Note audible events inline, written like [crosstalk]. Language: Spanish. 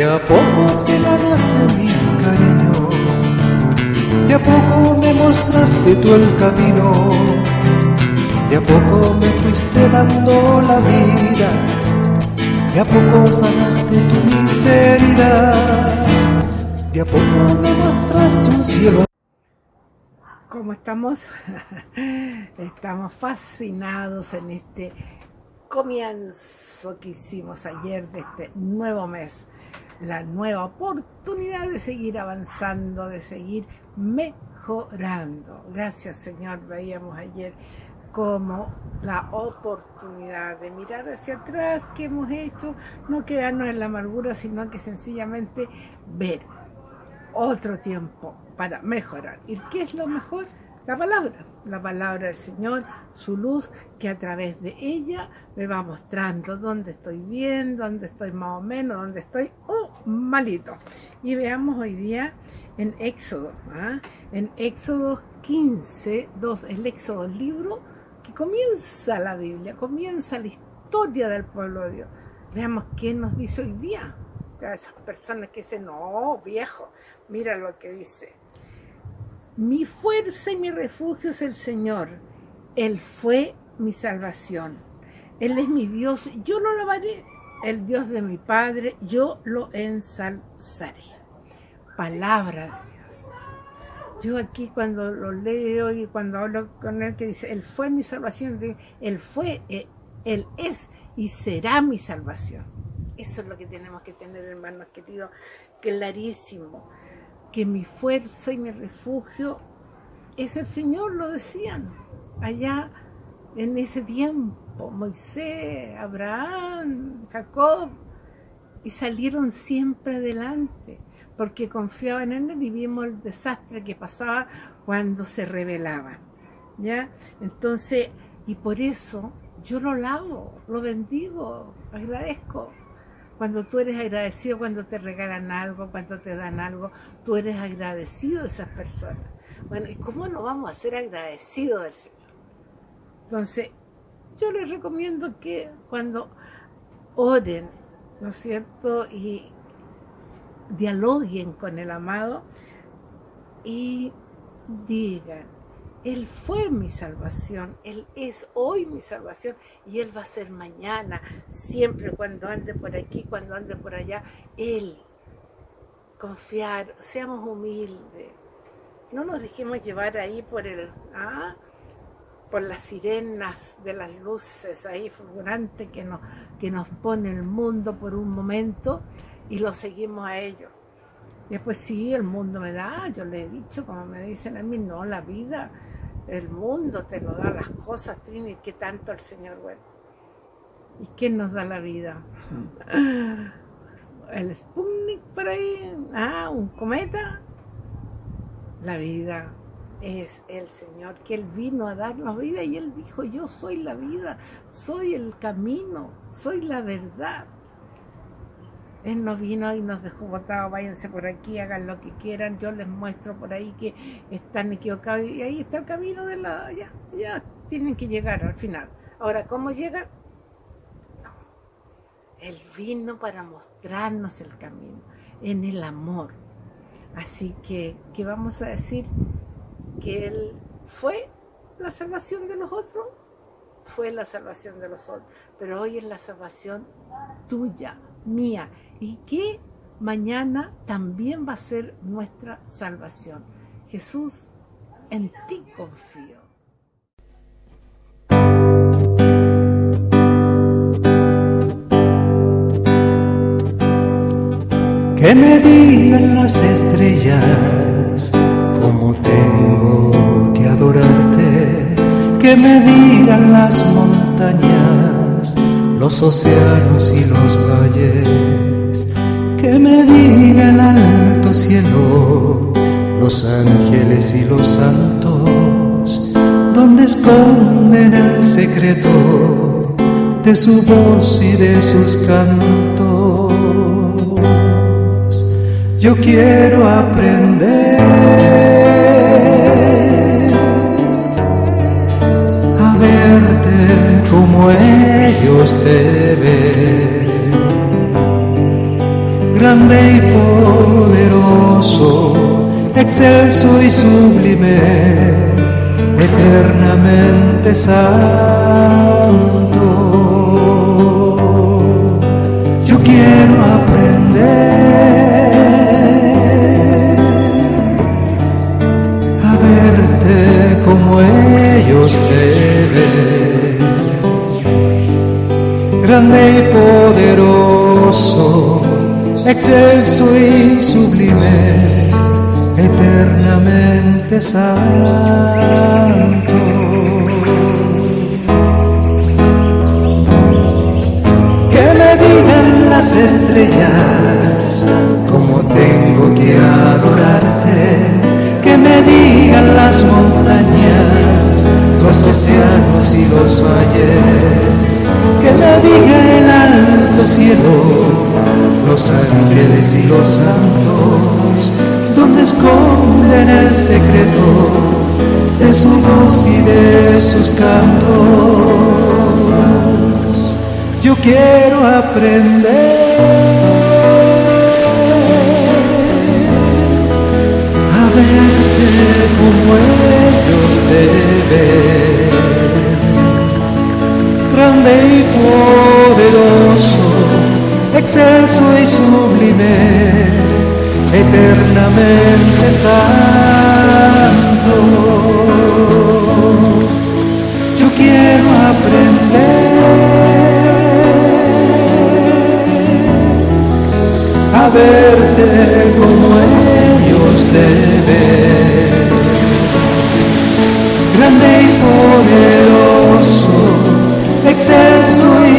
De a poco te ganaste mi cariño, de a poco me mostraste tú el camino, de a poco me fuiste dando la vida, de a poco sanaste tu miseria, de a poco me mostraste un cielo. ¿Cómo estamos? [laughs] Estamos fascinados en este comienzo que hicimos ayer de este nuevo mes, la nueva oportunidad de seguir avanzando, de seguir mejorando. Gracias Señor, veíamos ayer como la oportunidad de mirar hacia atrás que hemos hecho, no quedarnos en la amargura, sino que sencillamente ver otro tiempo para mejorar. ¿Y qué es lo mejor? la palabra, la palabra del Señor, su luz, que a través de ella me va mostrando dónde estoy bien, dónde estoy más o menos, dónde estoy malito. Y veamos hoy día en Éxodo, ¿ah? en Éxodo 15, 2, el Éxodo, el libro que comienza la Biblia, comienza la historia del pueblo de Dios. Veamos qué nos dice hoy día. A esas personas que dicen, no, viejo, mira lo que dice. Mi fuerza y mi refugio es el Señor. Él fue mi salvación. Él es mi Dios. Yo lo alabaré. El Dios de mi Padre, yo lo ensalzaré. Palabra de Dios. Yo aquí cuando lo leo y cuando hablo con él que dice, Él fue mi salvación, Él fue, eh, Él es y será mi salvación. Eso es lo que tenemos que tener, hermanos queridos, clarísimo que mi fuerza y mi refugio es el Señor, lo decían allá en ese tiempo, Moisés, Abraham, Jacob, y salieron siempre adelante, porque confiaban en Él y vimos el desastre que pasaba cuando se rebelaban, ¿ya? Entonces, y por eso yo lo lavo, lo bendigo, agradezco, cuando tú eres agradecido, cuando te regalan algo, cuando te dan algo, tú eres agradecido de esas personas. Bueno, ¿y cómo no vamos a ser agradecidos del Señor? Entonces, yo les recomiendo que cuando oren, ¿no es cierto? Y dialoguen con el amado y digan, él fue mi salvación, Él es hoy mi salvación y Él va a ser mañana, siempre cuando ande por aquí, cuando ande por allá. Él, confiar, seamos humildes, no nos dejemos llevar ahí por el, ¿ah? Por las sirenas de las luces ahí fulgurantes que nos, que nos pone el mundo por un momento y lo seguimos a ellos. Después sí, el mundo me da, yo le he dicho, como me dicen a mí, no, la vida, el mundo te lo da las cosas, Trini, que tanto el Señor bueno. ¿Y quién nos da la vida? [laughs] El Sputnik por ahí, ah, un cometa. La vida es el Señor, que Él vino a darnos vida y Él dijo, yo soy la vida, soy el camino, soy la verdad. Él nos vino y nos dejó botados, váyanse por aquí, hagan lo que quieran, yo les muestro por ahí que están equivocados y ahí está el camino de la... ya, ya tienen que llegar al final. Ahora, ¿cómo llegan? No. Él vino para mostrarnos el camino, en el amor. Así que, ¿qué vamos a decir? Que Él fue la salvación de los otros, fue la salvación de los otros, pero hoy es la salvación tuya, mía y que mañana también va a ser nuestra salvación. Jesús, en ti confío. Que me digan las estrellas cómo tengo que adorarte, que me digan las montañas, los océanos y los valles que me diga el alto cielo, los ángeles y los santos, donde esconden el secreto de su voz y de sus cantos. Yo quiero aprender como ellos te ven grande y poderoso, excelso y sublime, eternamente santo. Excelso y sublime, eternamente santo. Que me digan las estrellas cómo tengo que adorarte, que me digan las montañas, los océanos y los valles, que me diga el alto cielo y los santos, donde esconden el secreto de su voz y de sus cantos. Yo quiero aprender a verte como ellos te ven, grande y poderoso excelso y sublime, eternamente santo. Yo quiero aprender a verte como ellos te ven, grande y poderoso, excelso y